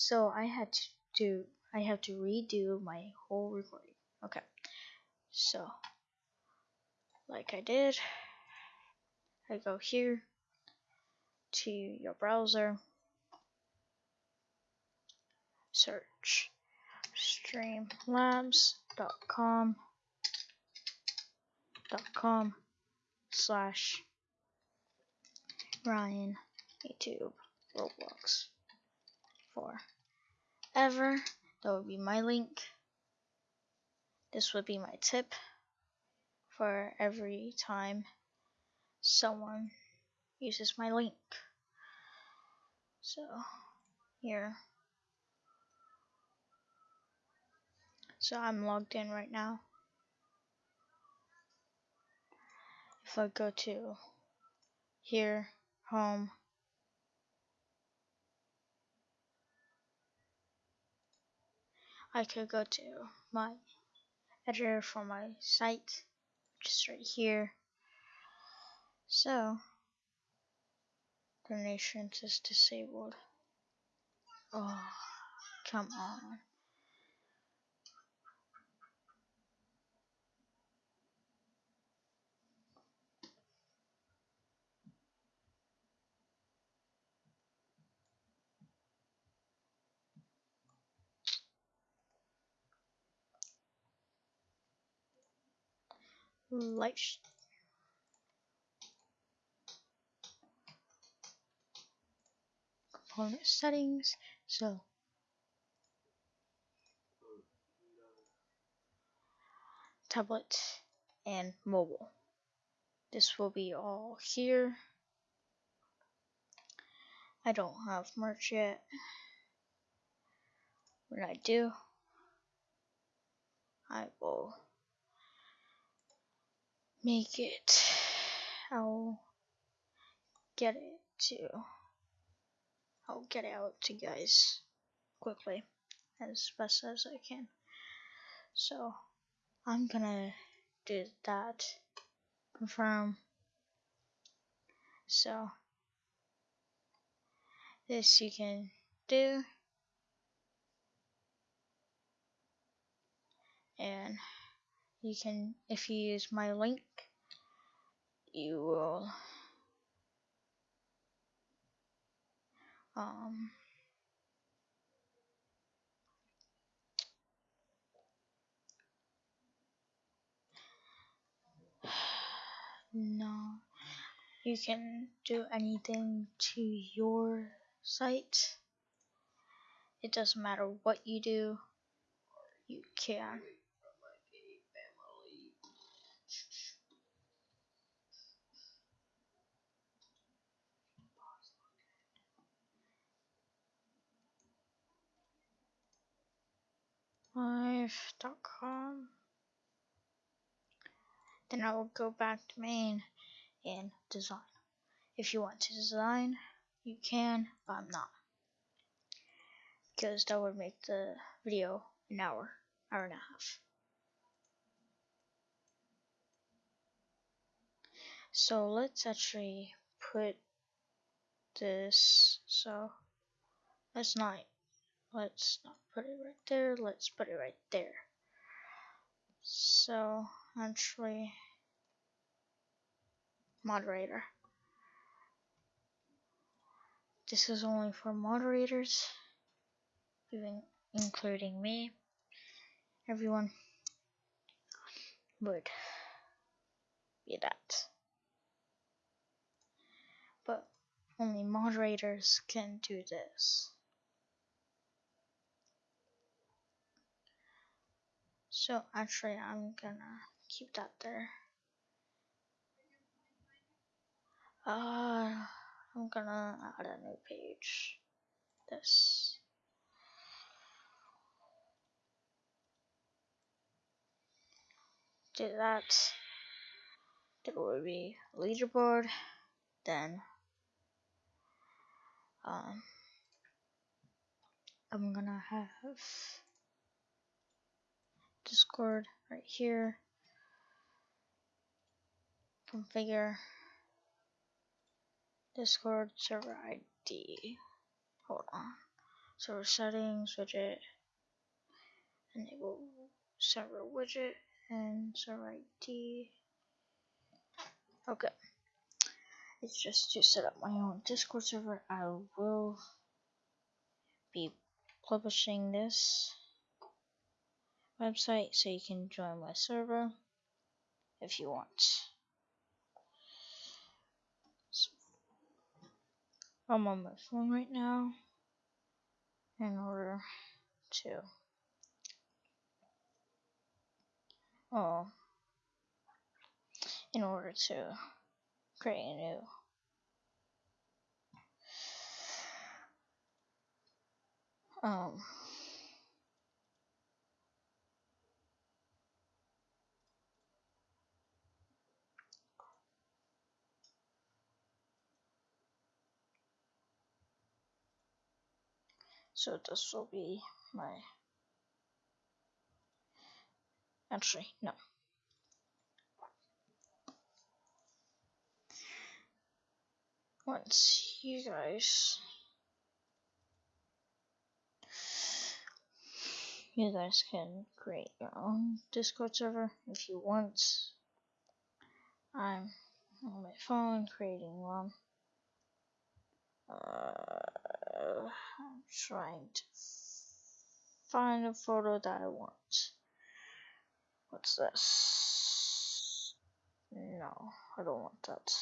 So I had to I have to redo my whole recording. Okay. So like I did, I go here to your browser, search streamlabs.com dot com slash Ryan YouTube Roblox forever. That would be my link. This would be my tip for every time someone uses my link. So here. So I'm logged in right now. If I go to here, home, I could go to my editor for my site, just right here. So, donations is disabled. Oh, come on. Light component settings so. Tablet and mobile. This will be all here. I don't have merch yet. When I do I will make it. I'll get it to. I'll get it out to you guys quickly as best as I can. So I'm gonna do that. Confirm. So this you can do. And you can if you use my link you will um no you can do anything to your site it doesn't matter what you do you can live.com. Then I will go back to main and design. If you want to design, you can, but I'm not. Because that would make the video an hour, hour and a half. So let's actually put this, so let's not let's not put it right there let's put it right there. So actually moderator. This is only for moderators even including me. Everyone would be that. But only moderators can do this So actually I'm gonna keep that there. Uh, I'm gonna add a new page. This. Do that. There will be leaderboard. Then um, I'm gonna have Discord right here. Configure Discord server ID. Hold on. server settings widget, enable server widget and server ID. Okay. It's just to set up my own Discord server. I will be publishing this website so you can join my server if you want. So, I'm on my phone right now in order to oh in order to create a new um so this will be my actually no once you guys you guys can create your own Discord server if you want. I'm on my phone creating one. Uh, I'm trying to find a photo that I want. What's this? No, I don't want that.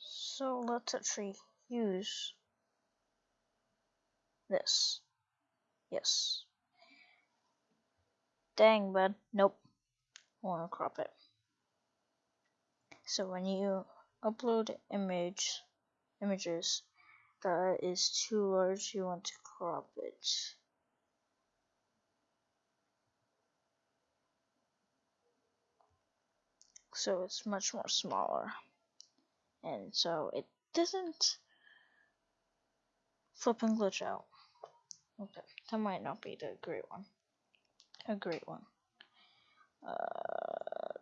So let's actually use this. Yes. Dang, bud. Nope. I want to crop it. So when you upload image images that is too large, you want to crop it. So it's much more smaller. And so it doesn't flip and glitch out. Okay, that might not be the great one. A great one. Uh,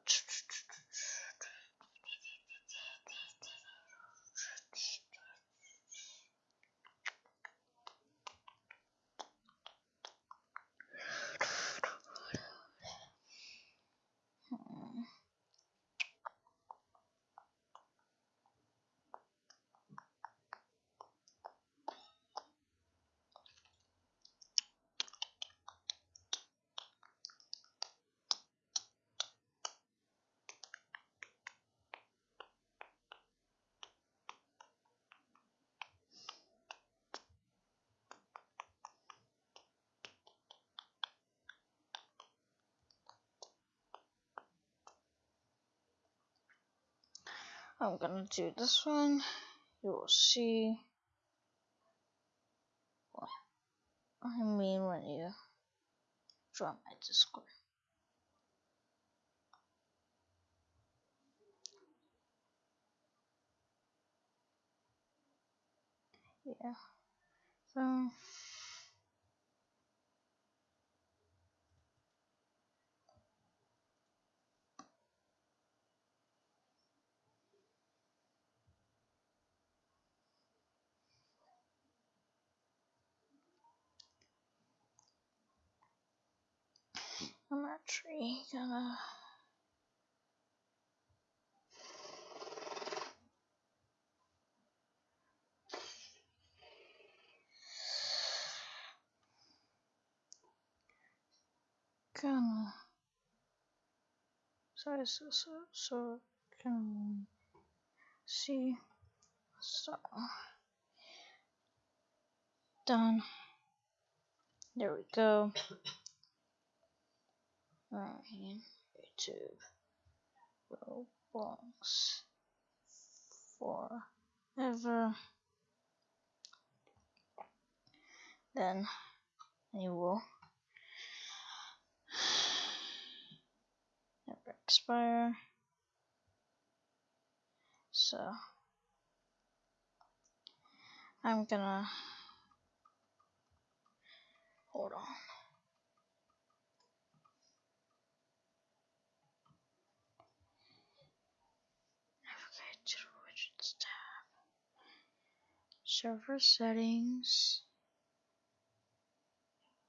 I'm gonna do this one. You will see what I mean when you join my Discord. Yeah. So I'm actually gonna gonna so so so so can see so done. There we go right YouTube. Roblox. Forever. Then you will. Never expire. So I'm gonna hold on navigate to the widgets tab server settings,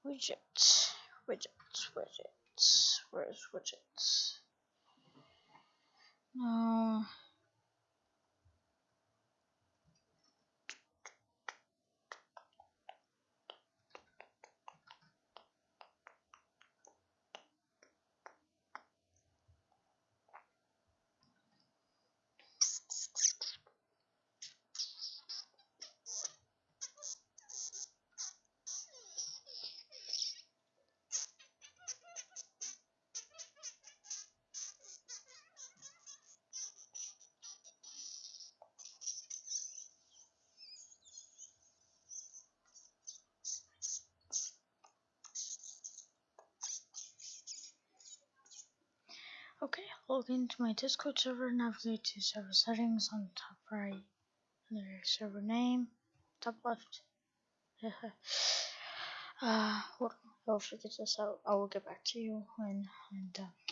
widgets, widgets, widgets, where's widgets? No. Okay, log into my Discord server, navigate to server settings on the top right, under server name, top left. uh, on, I'll figure this out. I will get back to you when I'm done.